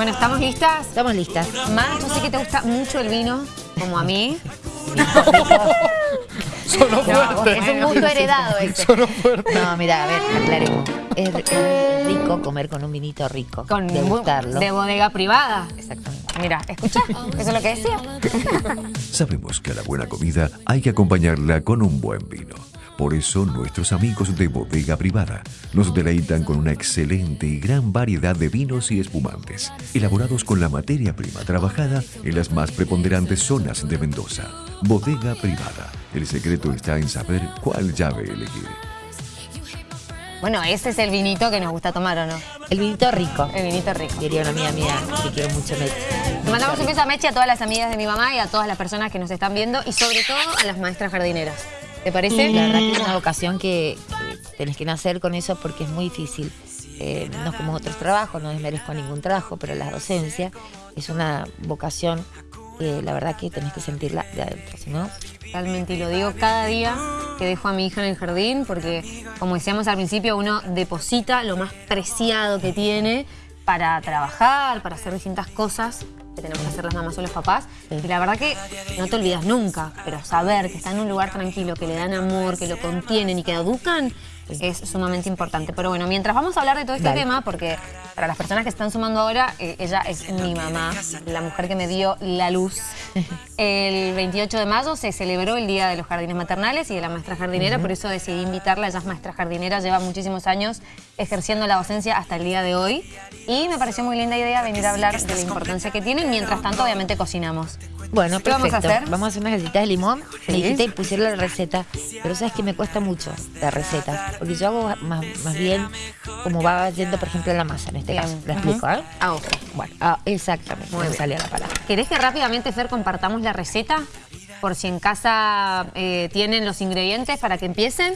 Bueno, ¿estamos listas? Estamos listas. Mar, yo sé que te gusta mucho el vino, como a mí. Sonó fuerte. es un gusto heredado ese. Sonó fuerte. No, mira, a ver, aclaremos. Es, es rico comer con un vinito rico. Con degustarlo. de bodega privada. Exactamente. Mira, escucha, eso es lo que decía. Sabemos que a la buena comida hay que acompañarla con un buen vino. Por eso nuestros amigos de Bodega Privada nos deleitan con una excelente y gran variedad de vinos y espumantes, elaborados con la materia prima trabajada en las más preponderantes zonas de Mendoza. Bodega Privada. El secreto está en saber cuál llave elegir. Bueno, ese es el vinito que nos gusta tomar, ¿o no? El vinito rico. El vinito rico. Diría una amiga mía que quiero mucho. Me... Le mandamos un beso a Meche, a todas las amigas de mi mamá y a todas las personas que nos están viendo y sobre todo a las maestras jardineras. ¿Te parece? La verdad que es una vocación que, que tenés que nacer con eso porque es muy difícil. Eh, no es como otros trabajos, no desmerezco ningún trabajo, pero la docencia es una vocación que la verdad que tenés que sentirla de adentro, si no... Realmente, y lo digo cada día que dejo a mi hija en el jardín, porque como decíamos al principio, uno deposita lo más preciado que tiene para trabajar, para hacer distintas cosas que tenemos que hacer las mamás o los papás. Y la verdad que no te olvidas nunca, pero saber que está en un lugar tranquilo, que le dan amor, que lo contienen y que educan, es sumamente importante. Pero bueno, mientras vamos a hablar de todo este Dale. tema, porque para las personas que están sumando ahora, eh, ella es mi mamá, la mujer que me dio la luz. El 28 de mayo se celebró el Día de los Jardines Maternales y de la maestra jardinera, por eso decidí invitarla. Ella es maestra jardinera, lleva muchísimos años ejerciendo la docencia hasta el día de hoy. Y me pareció muy linda idea venir a hablar de la importancia que tiene. Mientras tanto, obviamente, cocinamos. Bueno, ¿Qué vamos perfecto. a hacer? Vamos a hacer unas galletitas de limón. Sí. Me dijiste la receta, pero sabes que me cuesta mucho la receta, porque yo hago más, más bien como va yendo, por ejemplo, la masa en este Bien. caso. ¿La Ujú. explico, eh? A ojo. Bueno, ah, exactamente. Muy me bien. salía la palabra. ¿Querés que rápidamente, Fer, compartamos la receta? Por si en casa eh, tienen los ingredientes para que empiecen.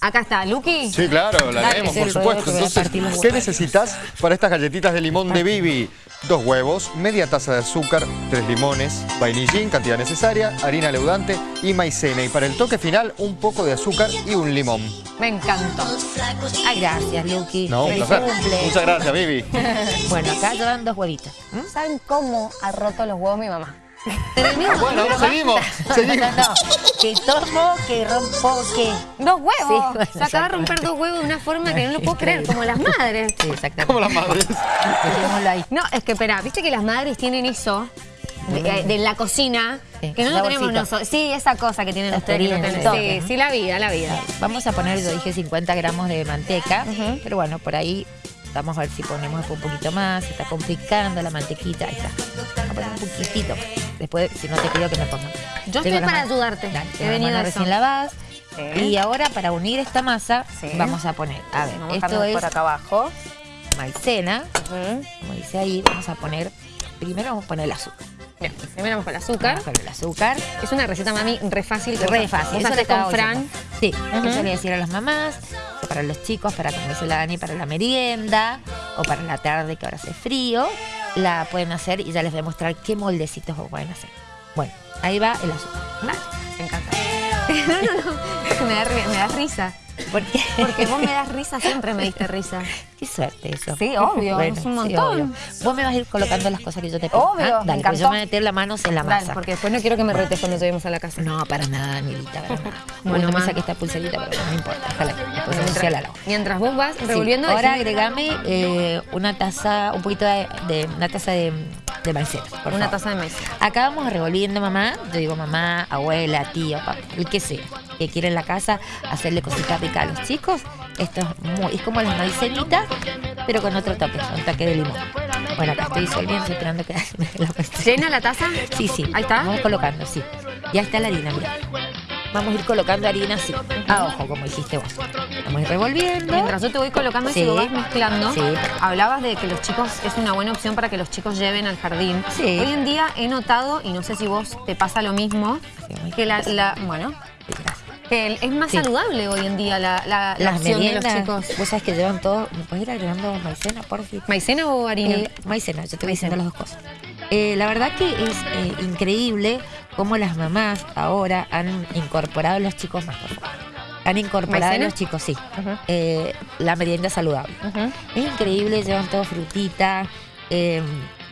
Acá está, Luqui. Sí, claro, la leemos, por supuesto. Entonces, ¿qué necesitas para estas galletitas de limón de Bibi? Dos huevos, media taza de azúcar, tres limones, vainillín, cantidad necesaria, harina leudante y maicena. Y para el toque final, un poco de azúcar y un limón. Me encantó. Ay, gracias, Luqui. No, un placer. cumple. Muchas gracias, Bibi. Bueno, acá llevan dos huevitos. ¿Mm? ¿Saben cómo ha roto los huevos mi mamá? Terminó. Bueno, seguimos, seguimos. No, no, que tomo, que rompo, que... Dos huevos. Sí, bueno, Se acaba de romper dos huevos de una forma que no lo puedo creer, como las madres. Sí, exactamente. Como las madres. Dejémoslo ahí. No, es que espera, viste que las madres tienen eso de, eh, de la cocina, Sí, que no lo tenemos nosotros. Sí, esa cosa que tienen La ustedes. Sí, sí, la vida, la vida. Vamos a poner, yo dije 50 gramos de manteca, pero bueno, por ahí vamos a ver si ponemos un poquito más, se está complicando la mantequita, ahí está. Vamos a poner un poquitito más. Después, si no te pido que me pongan. Yo Tengo estoy para manos- ayudarte. Dale, He venido recién lavadas. Sí. Y ahora para unir esta masa, Sí. vamos a poner, a ver, Vamos esto es por acá abajo. maicena, como dice ahí, vamos a poner, primero vamos a poner el azúcar. Bien, primero vamos con el azúcar. Vamos con el azúcar. Es una receta, mami, re fácil. Re vos- fácil. Vos eso con Fran. Sí, Ujú. eso le decir a las mamás, para los chicos, para como dice la Dani, para la merienda, o para la tarde que ahora hace frío, la pueden hacer y ya les voy a mostrar qué moldecitos pueden hacer. Bueno, ahí va el azúcar. Me encanta. Me da, me da risa. Porque vos me das risa, siempre me diste risa. Qué suerte eso. Sí, obvio, es un sí, montón. Vos me vas a ir colocando las cosas que yo te pido. Obvio, ¿ah? me Dale, pues yo me voy a meter las manos en la Dale, masa. porque después no quiero que me retes cuando lleguemos a la casa. No, para nada, Milita, para nada. Bueno, me saqué esta pulserita, pero no me importa. Ahí. Después Mientras, mientras vos vas Sí, revolviendo... Ahora decime- agregame eh, una taza, un poquito de, de- una taza de, de maicena, por Una favor. taza de maíz. Acá vamos revolviendo mamá, yo digo mamá, abuela, tío, papá, el que sea, que quiera en la casa hacerle cositas ricas a los chicos. Esto es muy, es como las maicenitas, pero con otro toque, un toque de limón. Bueno, acá estoy disolviendo, esperando que la. ¿Llena la taza? Sí, sí. Ahí está. Vamos colocando, sí. Ya está la harina, mira. Vamos a ir colocando harina así, a ojo, como dijiste vos. Vamos a ir revolviendo. Mientras yo te voy colocando y Sí. si vos vas mezclando, Sí. hablabas de que los chicos, es una buena opción para que los chicos lleven al jardín. Sí. Hoy en día he notado, y no sé si vos te pasa lo mismo, que la, la- bueno, el- es más Sí. saludable hoy en día la, la, opción de meriendas, los chicos. vos sabés que llevan todo. ¿Me puedes ir agregando maicena, por favor? ¿Maicena o harina? Eh, maicena, yo te voy diciendo las dos cosas. Eh, la verdad que es eh, increíble cómo las mamás ahora han incorporado a los chicos más, por favor. Han incorporado ¿Maicena? a los chicos, sí, eh, la merienda saludable. Es increíble, llevan todo frutita, eh,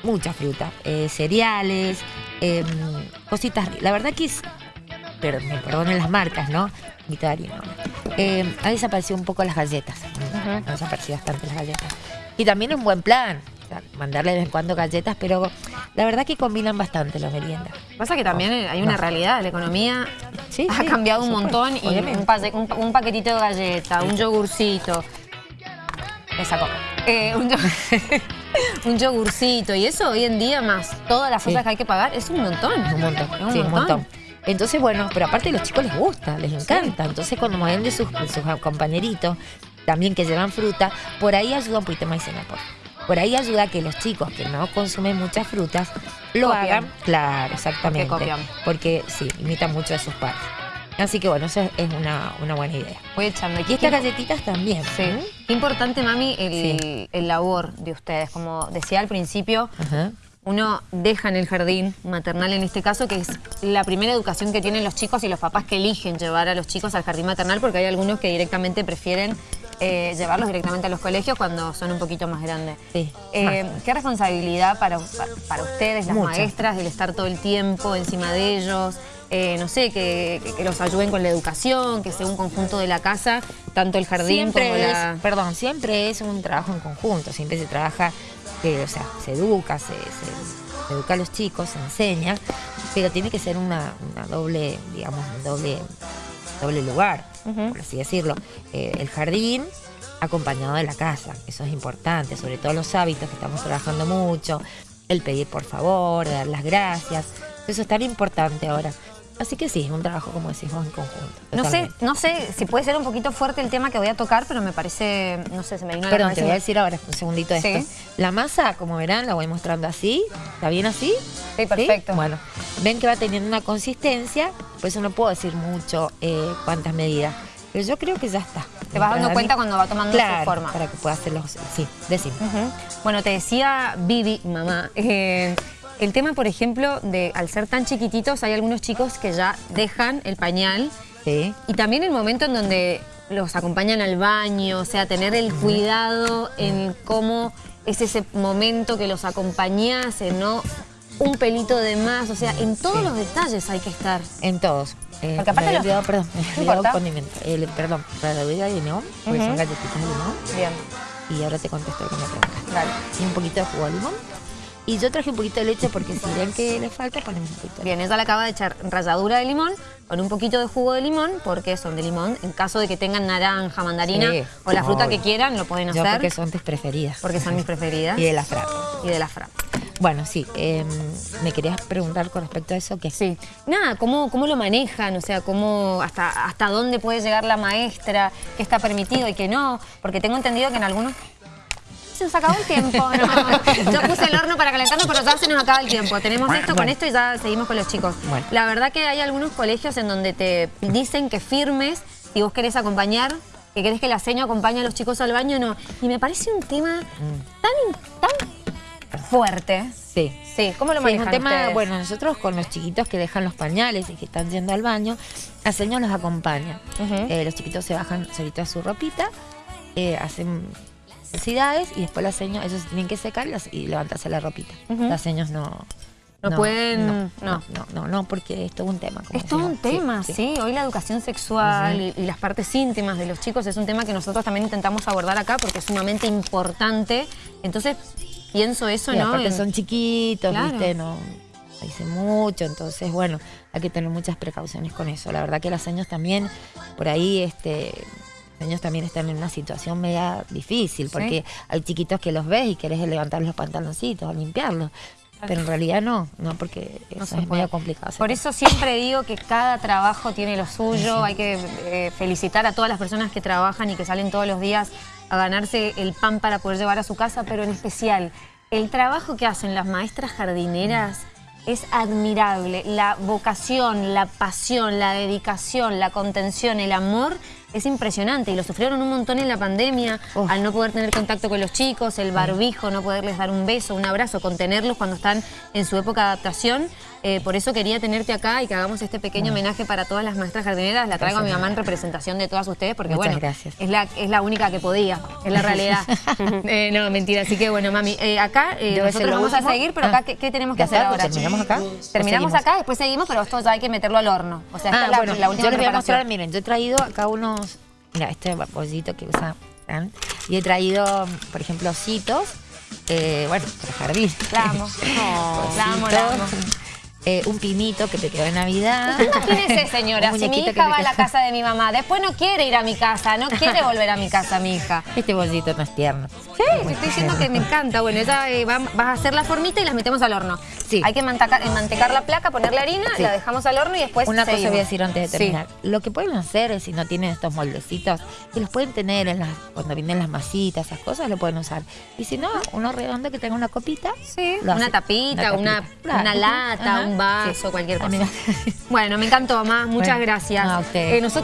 mucha fruta, eh, cereales, cositas. La verdad que es, pero me perdonen las marcas, ¿no? Mitad de harina. Eh, ha desaparecido un poco las galletas. Han desaparecido bastante las galletas. Y también un buen plan. o sea, mandarle de vez en cuando galletas, pero la verdad que combinan bastante las meriendas. Pasa que también hay una No. realidad, la economía Sí, ha sí, cambiado un montón y un, pa- un- un paquetito de galleta, un yogurcito, me sacó, Eh, un, yo- un yogurcito y eso hoy en día más todas las Sí. cosas que hay que pagar es un montón. Es un montón, Es un montón. Entonces, bueno, pero aparte a los chicos les gusta, les encanta. Entonces, cuando ven de sus, compañeritos, también que llevan fruta, por ahí ayuda un poquito maicena. Por, por ahí ayuda a que los chicos que no consumen muchas frutas lo Copian. hagan. Claro, exactamente. Porque copian. Porque sí, imitan mucho a sus padres. Así que bueno, eso es una, una buena idea. Voy echando. Y estas galletitas también. Sí. Qué importante, mami, el, Sí. el labor de ustedes. Como decía al principio, Ajá. Uno deja en el jardín maternal en este caso, que es la primera educación que tienen los chicos y los papás que eligen llevar a los chicos al jardín maternal, porque hay algunos que directamente prefieren eh, llevarlos directamente a los colegios cuando son un poquito más grandes. Sí. Eh, ¿Qué responsabilidad para, para ustedes, las maestras, el estar todo el tiempo encima de ellos? Eh, no sé, que, que- que los ayuden con la educación, que sea un conjunto de la casa, tanto el jardín siempre como es, la... perdón, siempre es un trabajo en conjunto, siempre se trabaja, eh, o sea, se educa, se, se- se educa a los chicos, se enseña, pero tiene que ser una, una doble, digamos, un doble, doble lugar, por así decirlo. Eh, el jardín acompañado de la casa, eso es importante, sobre todo los hábitos que estamos trabajando mucho, el pedir por favor, dar las gracias, eso es tan importante ahora. Así que sí, es un trabajo, como decimos, en conjunto. No sé, no sé si puede ser un poquito fuerte el tema que voy a tocar, pero me parece, no sé, se me vino la Perdón, cabeza te voy a decir ahora un segundito Sí. esto. La masa, como verán, la voy mostrando así. ¿Está bien así? Sí, perfecto. Bueno, ven que va teniendo una consistencia, por eso no puedo decir mucho eh, cuántas medidas. Pero yo creo que ya está. Te vas dando cuenta mí- cuando va tomando su forma. para que pueda hacerlo. Sí, decime. Ujú. Bueno, te decía Vivi, mamá, eh, el tema, por ejemplo, de al ser tan chiquititos, hay algunos chicos que ya dejan el pañal Sí. y también el momento en donde los acompañan al baño, o sea, tener el cuidado en cómo es ese momento que los acompañás, en no un pelito de más, o sea, en todos Sí. los detalles hay que estar. En todos. Eh, Porque aparte me había los- olvidado, perdón, No condimento. El- perdón, para la bebida de limón, porque son galletitas de limón. Bien, Y ahora te contesto lo que me preguntas. dale. Y un poquito de jugo de limón. Y yo traje un poquito de leche porque si ven que le falta, ponemos un poquito. de Bien, ella le acaba de echar ralladura de limón con un poquito de jugo de limón, porque son de limón. En caso de que tengan naranja, mandarina Sí, o la fruta obvio. que quieran, lo pueden Yo hacer. porque son tus preferidas. porque son mis preferidas. Y de la frapa. Y de la fra. Bueno, sí. eh, me querías preguntar con respecto a eso que Sí. Nada, ¿cómo, cómo lo manejan? O sea, cómo, hasta, hasta dónde puede llegar la maestra, qué está permitido y qué no. Porque tengo entendido que en algunos... Se nos acabó el tiempo, ¿no? Yo puse el horno para calentarnos, pero ya se nos acaba el tiempo. Tenemos esto con esto y ya seguimos con los chicos. Bueno. La verdad que hay algunos colegios en donde te dicen que firmes si vos querés acompañar, que querés que la seño acompañe a los chicos al baño, no. Y me parece un tema tan, tan fuerte. Sí. Sí, ¿cómo lo Sí, es un tema, ustedes? bueno, nosotros con los chiquitos que dejan los pañales y que están yendo al baño, la señora los acompaña. Eh, los chiquitos se bajan solitos a su ropita, eh, hacen necesidades y después las señas, ellos se tienen que secar y las- y levantarse la ropita. Las señas no... No pueden- No, no. no, no, no, porque es todo un tema. como Es todo un tema, sí, Hoy la educación sexual y, y las partes íntimas de los chicos es un tema que nosotros también intentamos abordar acá porque es sumamente importante. Entonces, pienso eso, ¿no? En- son chiquitos, Claro. ¿viste? No dicen mucho, entonces, bueno, hay que tener muchas precauciones con eso. La verdad que las señas también, por ahí, este... Niños también están en una situación media difícil porque hay chiquitos que los ves y querés levantar los pantaloncitos o limpiarlos. Pero en realidad no, no porque No eso se es medio complicado. Por eso siempre digo que cada trabajo tiene lo suyo, hay que eh, felicitar a todas las personas que trabajan y que salen todos los días a ganarse el pan para poder llevar a su casa, pero en especial el trabajo que hacen las maestras jardineras es admirable. La vocación, la pasión, la dedicación, la contención, el amor es impresionante y lo sufrieron un montón en la pandemia, Uf. al no poder tener contacto con los chicos, el barbijo, no poderles dar un beso, un abrazo, contenerlos cuando están en su época de adaptación. Eh, por eso quería tenerte acá y que hagamos este pequeño homenaje para todas las maestras jardineras. La traigo a mi mamá en representación de todas ustedes porque, Muchas bueno, gracias. Es, la, es la única que podía, es la realidad. Eh, no, mentira. Así que, bueno, mami, eh, acá nosotros vamos a seguir, pero Ah. acá, ¿qué, qué tenemos que ¿Ya hacer está? ahora? ¿Terminamos acá? ¿O Terminamos acá, después seguimos, pero esto ya hay que meterlo al horno. O sea, esta Ah, es la, bueno, la última yo les voy a mostrar, miren, yo he traído acá unos, mira, este pollito que usa y he traído, por ejemplo, ositos, eh, bueno, para jardín. La amo. No, la amo, la amo. Eh, un pinito que te quedó en Navidad. Imagínese, señora, si mi hija va a la casa de mi mamá, después no quiere ir a mi casa, no quiere volver a mi casa, mi hija. Este bolsito no es tierno. Sí, te estoy diciendo que me encanta. Bueno, ella eh, va- vas a hacer la formita y las metemos al horno. Sí. Hay que mantecar, mantecar la placa, ponerle harina, Sí. la dejamos al horno y después Una cosa voy a decir antes de Sí. terminar. Lo que pueden hacer es, si no tienen estos moldecitos, que los pueden tener en las, cuando vienen las masitas, esas cosas, lo pueden usar. Y si no, uno redondo que tenga una copita. Sí, lo una tapita, una, tapita. Claro. una lata, Ajá. Un vaso, Sí. cualquier A mí cosa. Bueno, me encantó, mamá. Muchas Bueno, gracias. no, a ustedes. Eh, nosotros